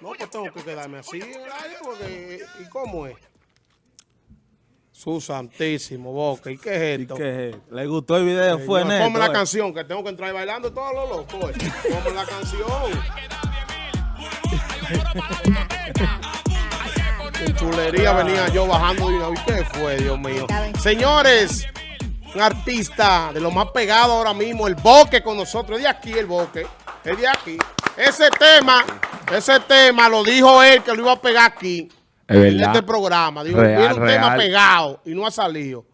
No, pues tengo que quedarme así en porque... ¿Y cómo es? Su santísimo, Boca. ¿Y qué es ¿Y esto? qué es? ¿Le gustó el video? Fue Señor, neto. Ponme la eh. canción, que tengo que entrar bailando todos los locos. eh. Ponme la canción. Qué chulería venía yo bajando de una vez. ¿Qué fue, Dios mío? Señores, un artista de lo más pegado ahora mismo, el Boque con nosotros. Es de aquí el Boque. Es de aquí. Ese tema, ese tema lo dijo él que lo iba a pegar aquí. Es En verdad. este programa. Dijo, Real, viene un tema pegado y no ha salido.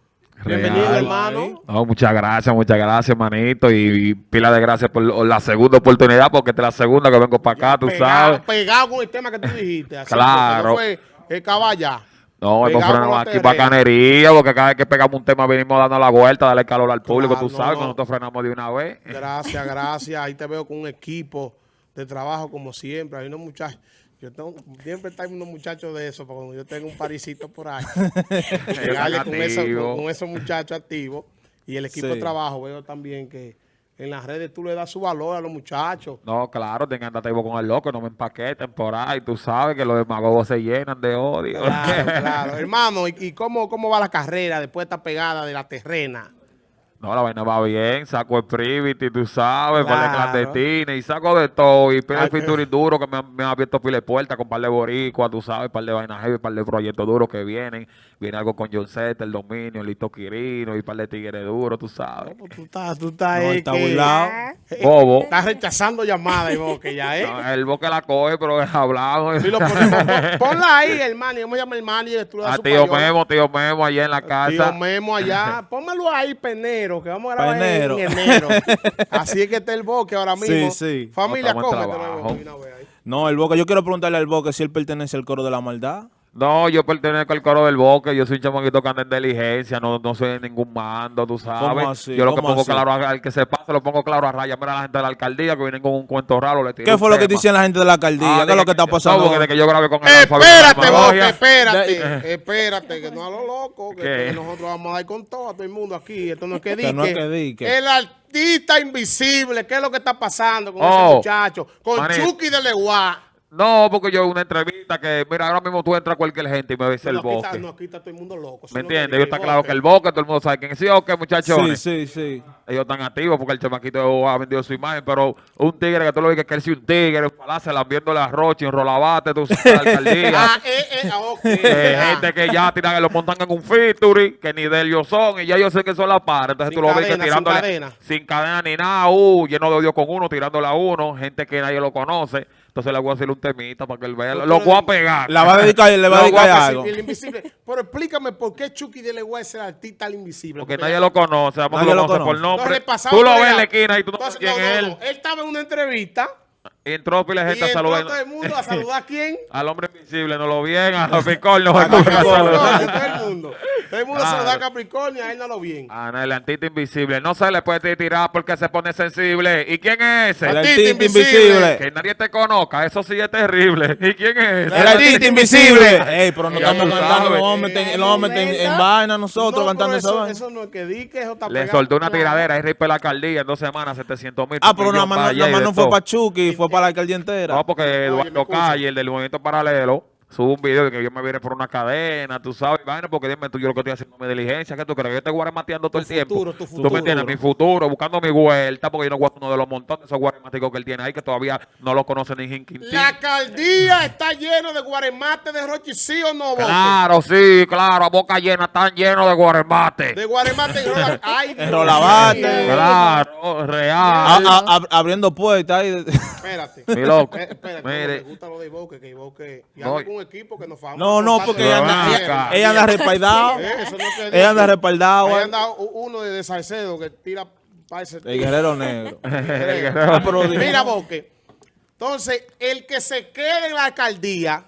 Bienvenido, hermano. No, muchas gracias, muchas gracias, manito. Y, y pila de gracias por la segunda oportunidad, porque esta es la segunda que vengo para acá, tú pegado, sabes. Pegado con el tema que tú dijiste. Así, Claro. no fue el caballa. No, la aquí terrena. bacanería, porque cada vez que pegamos un tema venimos dando la vuelta, darle calor al público, Claro, tú no, sabes, no. que nosotros frenamos de una vez. Gracias, gracias. Ahí te veo con un equipo de trabajo como siempre. Hay unos muchachos. Yo tengo, siempre están unos muchachos de eso, porque cuando yo tengo un parisito por ahí, llegarle con, activos. con esos muchachos activos y el equipo Sí. de trabajo. Veo también que en las redes tú le das su valor a los muchachos. No, claro, tengan andar con el loco, no me empaqueten por ahí, tú sabes que los demagogos se llenan de odio. Claro, claro. Hermano, ¿y, y cómo, cómo va la carrera después de esta pegada de la terrena? No, la vaina va bien, saco el privity, tú sabes, par de Claro. clandestines, y saco de todo, y pile Ay, de featuring duro que me han, me han abierto pile de puertas con par de boricuas, tú sabes, par de vainas heavy, par de proyectos duros que vienen. Viene algo con John Z, El Dominio, Lito Quirino, y par de tigres duros, tú sabes. Pues tú estás, tú estás, No, eh, está que- burlado. eh, Bobo. Estás rechazando llamadas, Boque, ya, ¿eh? No, el boque la coge, pero hablamos. Sí, lo ponemos. Pon- Ponla ahí, hermano. y Vamos a llamar al manager. Tú le das A su tío payola. Memo, tío Memo, allá en la Tío casa. Memo allá. Pónmelo ahí, Penero, que vamos a grabar en- enero. Así es que está el boque ahora mismo. Sí, sí. Familia, cómetelo. No, el Boca, yo quiero preguntarle al Boca si él pertenece al coro de la maldad. No, yo pertenezco al coro del boque, yo soy un chamaquito que anda en diligencia, no, no soy de ningún mando, tú sabes. ¿Cómo así? Yo lo que ¿Cómo pongo así? claro a- al que se pasa, lo pongo claro a raya. Mira la gente de la alcaldía que vienen con un cuento raro, le ¿Qué fue lo que tema. dicen la gente de la alcaldía? Ah, ¿Qué es lo que está no, pasando? porque de que yo grabé con el Espérate, magia. espérate. Espérate, que no a lo loco. Que, que nosotros vamos a dar con todo a todo el mundo aquí. Esto no es que dique. Que no es que dique. El artista invisible. ¿Qué es lo que está pasando con Oh, ese muchacho? Con. Chucky de Leguá. No, porque yo una entrevista que, mira, ahora mismo tú entras a cualquier gente y me ves el No, aquí está- bosque. no, aquí está todo el mundo loco. ¿Me que entiendes? Yo está claro que el bosque, todo el mundo sabe quién es. Sí, ok, muchachones. Sí, sí, sí. Ellos están activos porque el chamaquito ha vendido su imagen, pero un tigre que tú lo ves que él sí un tigre, un palacio, viendo la rocha, en rolabate, tú sabes, la alcaldía. Ah, eh, eh, ah, ok. Eh, gente que ya tiran, lo montan en un featuring, que ni de ellos son, y ya yo sé que son las pares. Entonces Sin tú lo ves que cadena, sin tirándole cadena. sin cadena ni nada, uh, lleno de odio con uno, tirándole a uno, gente que nadie lo conoce. Entonces le voy a hacer un temita para que él vea. Lo tú voy a pegar. La va a dedicar, le va a Lo dedicar a algo. El invisible. Pero explícame por qué Chucky de Leguá es el artista al invisible. Porque nadie lo conoce, vamos Nadie lo lo conoce por nombre. Entonces, Tú lo ves en la esquina y tú no sabes quién no, es no, él. no. Él estaba en una entrevista Y entró pila de y gente a saludar. todo el mundo a saludar a quién. Al hombre invisible, no lo bien, a Capricornio. A a Capricornio. saludar. Todo el mundo. El mundo Claro. saluda a Capricornio, a él no lo bien. Ah, no, el antito invisible. No se le puede tirar porque se pone sensible. ¿Y quién es ese? El Artista artista invisible. invisible. Que nadie te conozca, eso sí es terrible. ¿Y quién es ese? El artista invisible. Ey, pero no estamos cantando, a meter en, vaina nosotros No, cantando esa eso, vaina. eso no es que di que eso está Le soltó una Claro. tiradera, es ripe la alcaldía en dos semanas, 700 mil. Ah, pero nada más, nada más no fue para Chucky, fue para la alcaldía entera. No, porque Eduardo. Calle, el del movimiento paralelo, sube un video de que yo me vine por una cadena, tú sabes, vaina, porque dime tú, yo lo que estoy haciendo mi diligencia, que tú crees que yo te guaremateando todo el tiempo. futuro, tu Tú futuro. me entiendes, mi futuro, buscando mi vuelta, porque yo no guardo uno de los montones de esos guarematicos que él tiene ahí, que todavía no lo conoce ni Jinquintín. La alcaldía está lleno de guaremate de Rochi, ¿sí o no, Boque? Claro, sí, claro, a boca llena, están llenos de guaremate. De guaremate y rola. Ay, rolabate. Claro, real. A- a- ab- abriendo puertas ahí. Espérate. Mi loco. Eh, espérate, Mire. me gusta lo de Iboque, que Iboque. Y No. Un equipo que nos favorece. No, no, porque ella anda, ella, acá. ella anda respaldado. Ella anda respaldado. Eh. anda uno de, de Salcedo que tira para ese El guerrero negro. Ah. Mira, Boque. Entonces, el que se quede en la alcaldía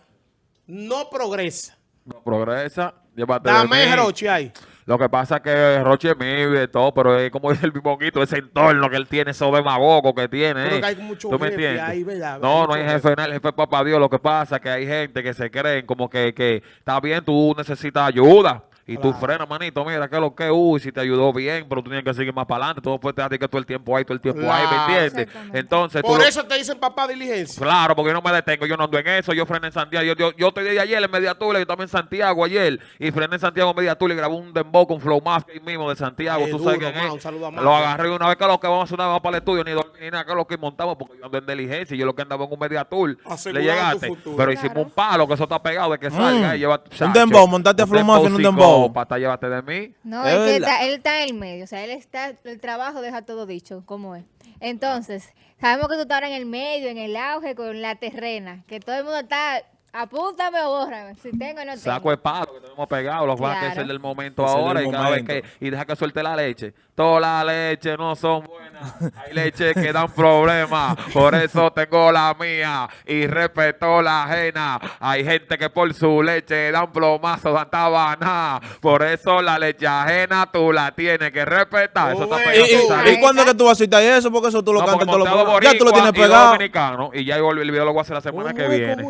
no progresa. No progresa, llévate de Dame mí. Rochi ahí. Lo que pasa es que Roche es mío y de todo, pero es como dice el bimonguito, ese entorno que él tiene, esos demagogos que tiene. Pero eh. que hay mucho ¿Tú me jefe entiendes? ahí, ¿verdad? No, no hay jefe, no, el jefe es papá Dios. Lo que pasa es que hay gente que se creen como que, que está bien, tú necesitas ayuda. Y Y tú Claro. frenas, manito, mira, que lo que, uy, si te ayudó bien, pero tú tienes que seguir más para adelante. Tú no puedes dejar que todo el tiempo ahí, todo el tiempo ahí, ¿me Claro. entiendes? Entonces, tú Por lo- eso te dicen papá diligencia. Claro, porque yo no me detengo, yo no ando en eso, yo frené en Santiago, yo, yo, yo estoy de ayer en Mediatula, yo también en Santiago ayer, y frené en Santiago en Mediatula y grabé un dembow con Flow Mafia ahí mismo de Santiago, tú sabes duro, quién ma, es. un saludo a Lo agarré una vez que lo que vamos a hacer una vez para el estudio, ni dormir ni nada, que lo que montamos, porque yo ando en diligencia, y yo lo que andaba en un Mediatur, le llegaste, pero hicimos Claro. un palo, que eso está pegado de que salga, y lleva, Un dembow, montaste a Flow Mafia en un dembow. Pata, llévate de mí. No, Es es que está- él está en el medio, o sea, él está, el trabajo deja todo dicho, ¿cómo es? Entonces, sabemos que tú estás ahora en el medio, en el auge, con la terrena, que todo el mundo está, apúntame o bórrame, si tengo o no tengo. Saco de palo que tenemos pegado, los va a Claro. ser del momento Ese ahora del y cada vez que y deja que suelte la leche. Todas las leches no son buenas. Hay leches que dan problemas. Por eso tengo la mía y respeto la ajena. Hay gente que por su leche dan plomazo, dan tabana. Por eso la leche ajena tú la tienes que respetar. Eso está pegado ¿Y, y- cuándo es que tú vas a citar eso? Porque eso tú lo No, cantas programas. Ya tú lo tienes boricuas y dos pegado. dominicanos, y ya el video lo voy a hacer la semana que viene.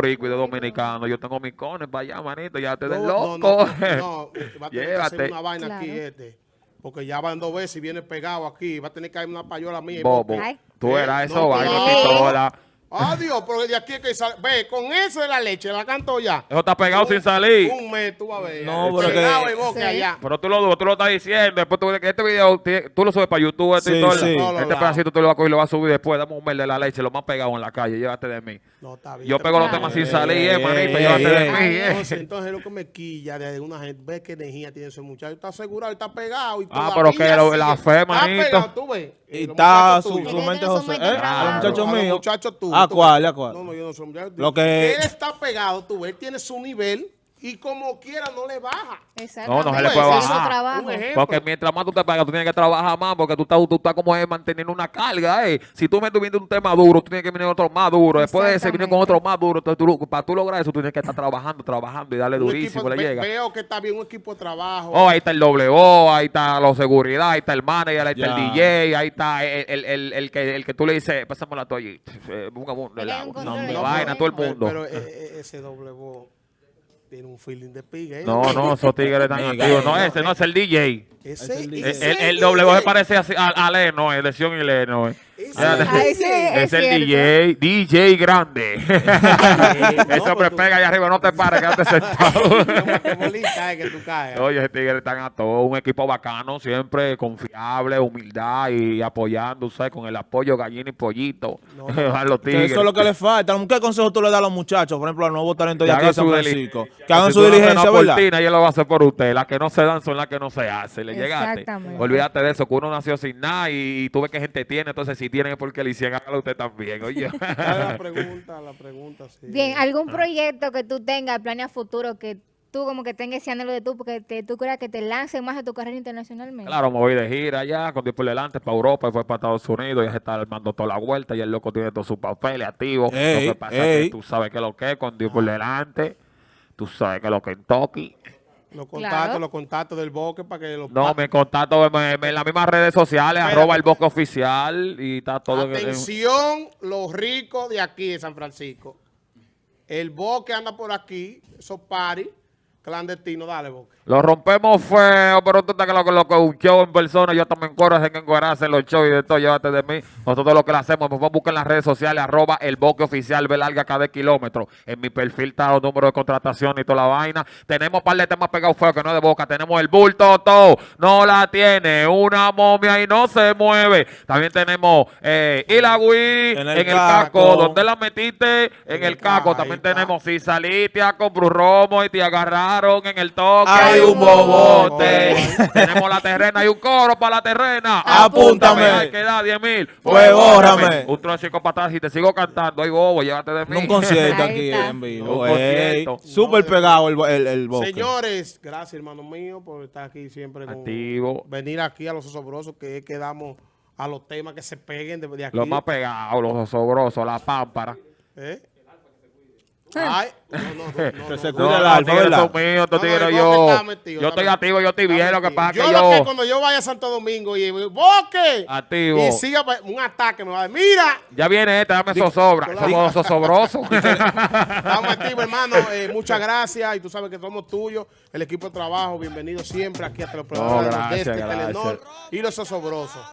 Dos boricuas y dos dominicanos. Yo tengo mis cones para allá, manito. Ya te des No, loco. no, no, no, va a tener que hacer Llévate. una vaina aquí Claro. este. Porque ya van dos veces y viene pegado aquí. Va a tener que haber una payola mía. y Bobo. Tú Eh, eras no, eso, vaina, pistola. Adiós, pero de aquí es que sale. Ve, con eso de la leche, la canto ya. Eso está pegado sin salir. Un mes, tú vas a ver. No, eh, pero que- Sí. allá. Pero tú lo, tú lo estás diciendo. Después tú ves que este video, tú lo subes para YouTube. Este, Sí, y todo, sí. No, este pedacito tú lo vas a coger y lo vas a subir después. Dame un mel de la leche, lo más pegado en la calle. Llévate de mí. No, está bien. Yo pego los temas sin salir, eh, manito. Llévate de mí, eh. Entonces, entonces lo que me quilla de una gente, ve qué energía tiene ese muchacho. Está asegurado, está pegado. Y Ah, pero que lo- la fe, Está manito. pegado, tú ves. Y está su, mente José. ¿Eh? A los muchachos los míos. muchachos tuyos, ¿A tú cuál? ¿A cuál? No, no, yo no soy muchacho. Lo que- Él está pegado, tú ves, él tiene su nivel y como quiera no le baja. No, no se le puede bajar. Porque mientras más tú te pagas, tú tienes que trabajar más, porque tú estás, tú estás como es manteniendo una carga, eh. Si tú me viendo un tema duro, tú tienes que venir otro más duro. Después de ese, viene con otro más duro. Entonces, tú- para tú lograr eso, tú tienes que estar trabajando, trabajando y darle Un durísimo, equipo- le ve- llega. Veo que está bien un equipo de trabajo. Oh, ahí está el W, ahí está la seguridad, ahí está el manager, ahí está Ya. el DJ, ahí está el, el, el, el que, el que tú le dices, pásame la toalla, y, eh, Hay la, vaina, todo. el mundo. Pero, eh, eh, ese doble voz tiene un feeling de piga. ¿eh? no, no, esos tigres están Mega, activos. No, no, ese no es el DJ. Ese, Es el El, el. W se parece a, a, a Leno, es de Sion y Leno. Sí, Es es el cierto. DJ, DJ grande. Pues tú- pega allá arriba, no te pares, quédate sentado. Que bolita, que tú caes. Oye, ese tigre están a todo, un equipo bacano, siempre confiable, humildad y apoyando, ¿sabes? Con el apoyo gallina y pollito No, a los Que tigres. eso es lo que le falta. ¿Qué consejo tú le das a los muchachos? Por ejemplo, al nuevo talento de Que aquí de hagan San su Francisco. Que hagan si su diligencia, ¿verdad? cortina, ella lo va a hacer por usted. Las que no se dan son las que no se hacen. ¿Le llegaste? Exactamente. Olvídate de eso, que uno nació sin nada y, y tú ves que gente tiene. Entonces, si tienen es porque le hicieron, hágalo usted también. Oye. Dale la pregunta, la pregunta, sí. Bien, ¿algún proyecto que tú tengas, planes a futuro, que tú como que tengas ese anhelo de tú, porque te- tú creas que te lance más a tu carrera internacionalmente? Claro, me voy de gira allá, con Dios por delante, para Europa, y fue para Estados Unidos, ya se está armando toda la vuelta, y el loco tiene todos sus papeles activos. Ey, lo que pasa es que tú sabes que lo que es, con Dios por delante, tú sabes que lo que en Toki. Los contactos, Claro. los contactos del boque para que los No, me contacto en, en- en las mismas redes sociales, arroba el bosque oficial, y está todo en- en- Atención, los ricos de aquí de San Francisco. El boque anda por aquí, esos paris clandestinos, dale boque. Lo rompemos feo, pero tú estás que lo que lo que un show en persona, yo también corro, hacen encuerarse en los shows y de todo, llévate de mí. Nosotros lo que le hacemos, nos vamos a buscar en las redes sociales, arroba el boque oficial, ve larga cada kilómetro. En mi perfil está los números de contratación y toda la vaina. Tenemos un par de temas pegados feos que no es de boca. Tenemos el bulto todo, no la tiene, una momia y no se mueve. También tenemos eh, Wii en En el, el casco. casco. ¿Dónde la metiste? En, En el el casco. ca- También tenemos si saliste comprar romo y te agarraron en el toque. Hay un bobote. Tenemos la terrena y un coro para la terrena. Apúntame. Hay que dar 10 mil. Pues bórrame. Un trocico para atrás. Si te sigo cantando, ay bobo, llévate de mí. Un concierto aquí en vivo. Un concierto. Súper pegado el, el, el bosque. Señores, gracias hermano mío por estar aquí siempre. Con, Activo. Venir aquí a los osobrosos que es que damos a los temas que se peguen de, de aquí. Los más pegados, los osobrosos, la pámpara. ¿Eh? Ay, no, no, yo. Yo estoy activo, yo estoy bien, lo que pasa Yo lo que cuando yo vaya a Santo Domingo y ¡Boque! Activo. Y siga pa- un ataque me va a decir, mira, Ya viene esta, dame zozobra. Somos zosobrosos. estamos activos, hermano. Eh, muchas gracias. Y tú sabes que somos tuyos, el equipo de trabajo. Bienvenido siempre aquí hasta los programas de este. Telenor y los osobrosos.